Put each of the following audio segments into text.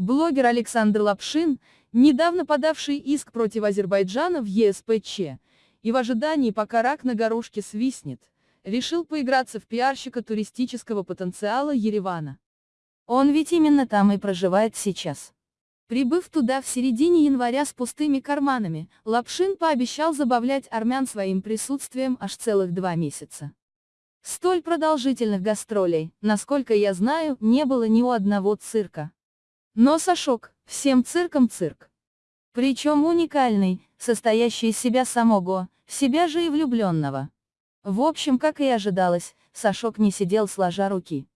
Блогер Александр Лапшин, недавно подавший иск против Азербайджана в ЕСПЧ, и в ожидании пока рак на горошке свистнет, решил поиграться в пиарщика туристического потенциала Еревана. Он ведь именно там и проживает сейчас. Прибыв туда в середине января с пустыми карманами, Лапшин пообещал забавлять армян своим присутствием аж целых два месяца. Столь продолжительных гастролей, насколько я знаю, не было ни у одного цирка. Но Сашок, всем цирком цирк. Причем уникальный, состоящий из себя самого, себя же и влюбленного. В общем, как и ожидалось, Сашок не сидел сложа руки.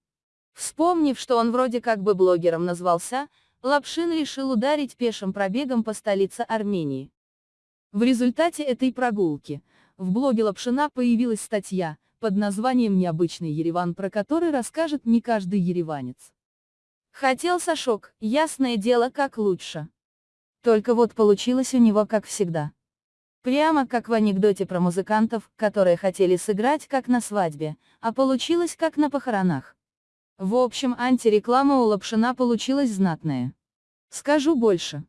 Вспомнив, что он вроде как бы блогером назвался, Лапшин решил ударить пешим пробегом по столице Армении. В результате этой прогулки, в блоге Лапшина появилась статья, под названием «Необычный Ереван», про который расскажет не каждый ереванец. Хотел Сашок, ясное дело, как лучше. Только вот получилось у него как всегда. Прямо как в анекдоте про музыкантов, которые хотели сыграть как на свадьбе, а получилось как на похоронах. В общем, антиреклама у Лапшина получилась знатная. Скажу больше.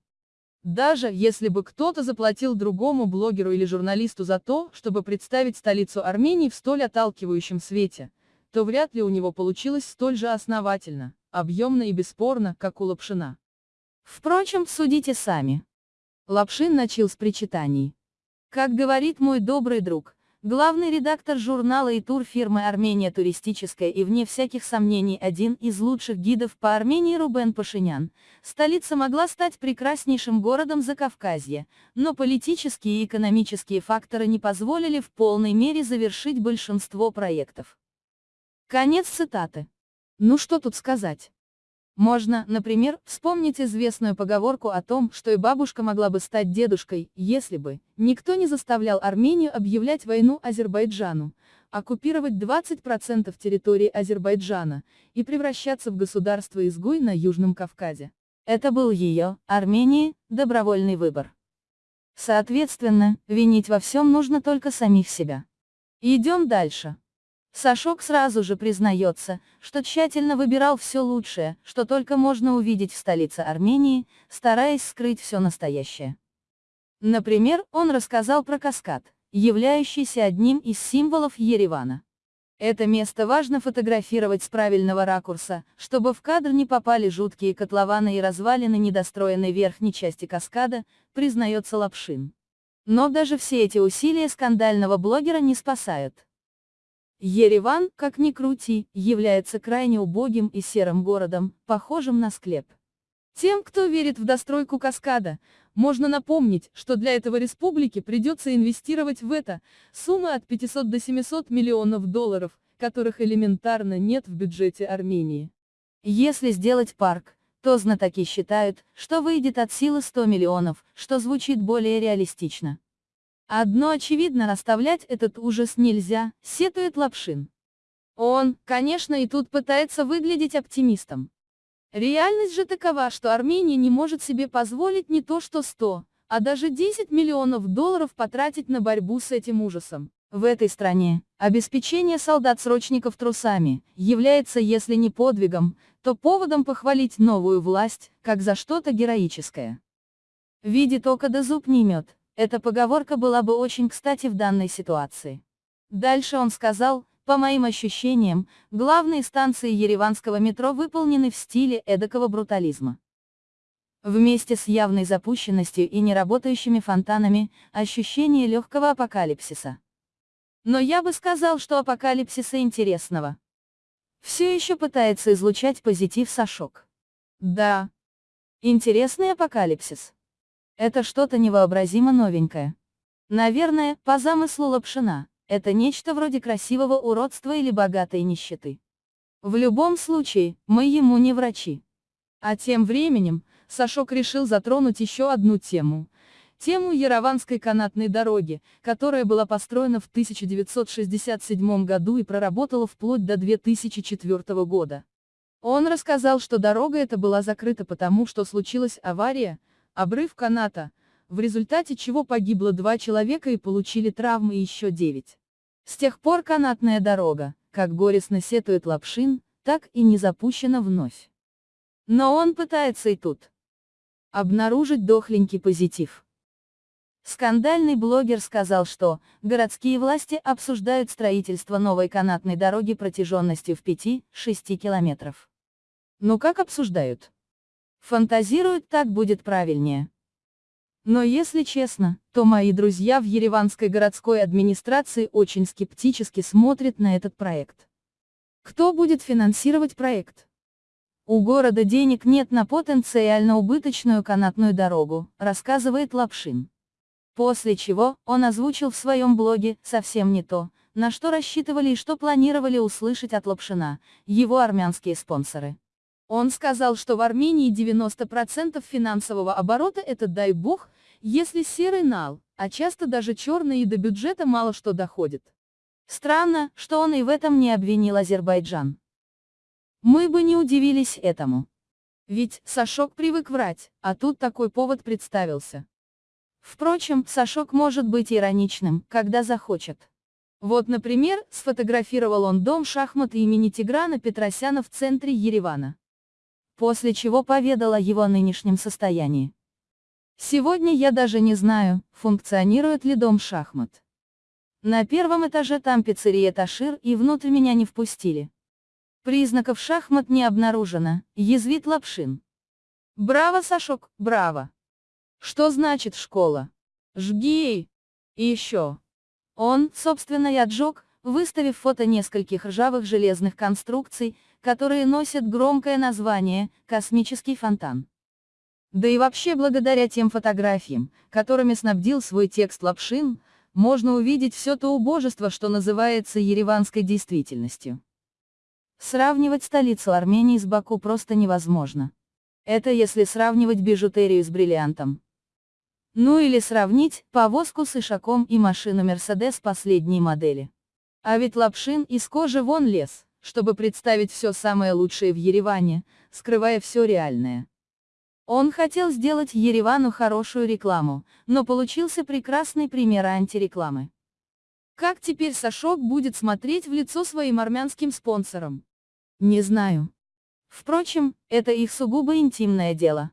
Даже если бы кто-то заплатил другому блогеру или журналисту за то, чтобы представить столицу Армении в столь отталкивающем свете, то вряд ли у него получилось столь же основательно, объемно и бесспорно, как у Лапшина. Впрочем, судите сами. Лапшин начал с причитаний. Как говорит мой добрый друг, Главный редактор журнала и турфирмы «Армения туристическая» и вне всяких сомнений один из лучших гидов по Армении Рубен Пашинян, столица могла стать прекраснейшим городом Закавказья, но политические и экономические факторы не позволили в полной мере завершить большинство проектов. Конец цитаты. Ну что тут сказать? Можно, например, вспомнить известную поговорку о том, что и бабушка могла бы стать дедушкой, если бы никто не заставлял Армению объявлять войну Азербайджану, оккупировать 20% территории Азербайджана и превращаться в государство-изгой на Южном Кавказе. Это был ее, Армении, добровольный выбор. Соответственно, винить во всем нужно только самих себя. Идем дальше. Сашок сразу же признается, что тщательно выбирал все лучшее, что только можно увидеть в столице Армении, стараясь скрыть все настоящее. Например, он рассказал про каскад, являющийся одним из символов Еревана. Это место важно фотографировать с правильного ракурса, чтобы в кадр не попали жуткие котлованы и развалины недостроенной верхней части каскада, признается Лапшин. Но даже все эти усилия скандального блогера не спасают. Ереван, как ни крути, является крайне убогим и серым городом, похожим на склеп. Тем, кто верит в достройку каскада, можно напомнить, что для этого республике придется инвестировать в это суммы от 500 до 700 миллионов долларов, которых элементарно нет в бюджете Армении. Если сделать парк, то знатоки считают, что выйдет от силы 100 миллионов, что звучит более реалистично. Одно очевидно, расставлять этот ужас нельзя, сетует Лапшин. Он, конечно, и тут пытается выглядеть оптимистом. Реальность же такова, что Армения не может себе позволить не то что 100, а даже 10 миллионов долларов потратить на борьбу с этим ужасом. В этой стране, обеспечение солдат-срочников трусами, является если не подвигом, то поводом похвалить новую власть, как за что-то героическое. Видит око да зуб не имет, эта поговорка была бы очень кстати в данной ситуации. Дальше он сказал, по моим ощущениям, главные станции ереванского метро выполнены в стиле эдакого брутализма. Вместе с явной запущенностью и неработающими фонтанами, ощущение легкого апокалипсиса. Но я бы сказал, что апокалипсиса интересного. Все еще пытается излучать позитив Сашок. Да. Интересный апокалипсис. Это что-то невообразимо новенькое. Наверное, по замыслу Лапшина, это нечто вроде красивого уродства или богатой нищеты. В любом случае, мы ему не врачи. А тем временем, Сашок решил затронуть еще одну тему. Тему Ярованской канатной дороги, которая была построена в 1967 году и проработала вплоть до 2004 года. Он рассказал, что дорога эта была закрыта потому, что случилась авария, обрыв каната, в результате чего погибло два человека и получили травмы еще девять. С тех пор канатная дорога, как горестно сетует Лапшин, так и не запущена вновь. Но он пытается и тут обнаружить дохленький позитив. Скандальный блогер сказал, что городские власти обсуждают строительство новой канатной дороги протяженностью в 5-6 километров. Ну как обсуждают? Фантазируют так будет правильнее. Но если честно, то мои друзья в Ереванской городской администрации очень скептически смотрят на этот проект. Кто будет финансировать проект? У города денег нет на потенциально убыточную канатную дорогу, рассказывает Лапшин. После чего, он озвучил в своем блоге совсем не то, на что рассчитывали и что планировали услышать от Лапшина, его армянские спонсоры. Он сказал, что в Армении 90% финансового оборота это дай бог, если серый нал, а часто даже черный и до бюджета мало что доходит. Странно, что он и в этом не обвинил Азербайджан. Мы бы не удивились этому. Ведь Сашок привык врать, а тут такой повод представился. Впрочем, Сашок может быть ироничным, когда захочет. Вот, например, сфотографировал он дом шахмат имени Тиграна Петросяна в центре Еревана после чего поведала о его нынешнем состоянии. Сегодня я даже не знаю, функционирует ли дом шахмат. На первом этаже там пиццерия Ташир и внутрь меня не впустили. Признаков шахмат не обнаружено, язвит Лапшин. Браво, Сашок, браво. Что значит школа? Жги! И еще. Он, собственно, и отжег, выставив фото нескольких ржавых железных конструкций, которые носят громкое название «Космический фонтан». Да и вообще благодаря тем фотографиям, которыми снабдил свой текст Лапшин, можно увидеть все то убожество, что называется ереванской действительностью. Сравнивать столицу Армении с Баку просто невозможно. Это если сравнивать бижутерию с бриллиантом. Ну или сравнить повозку с ишаком и машину Мерседес последней модели. А ведь Лапшин из кожи вон лез чтобы представить все самое лучшее в Ереване, скрывая все реальное. Он хотел сделать Еревану хорошую рекламу, но получился прекрасный пример антирекламы. Как теперь Сашок будет смотреть в лицо своим армянским спонсорам? Не знаю. Впрочем, это их сугубо интимное дело.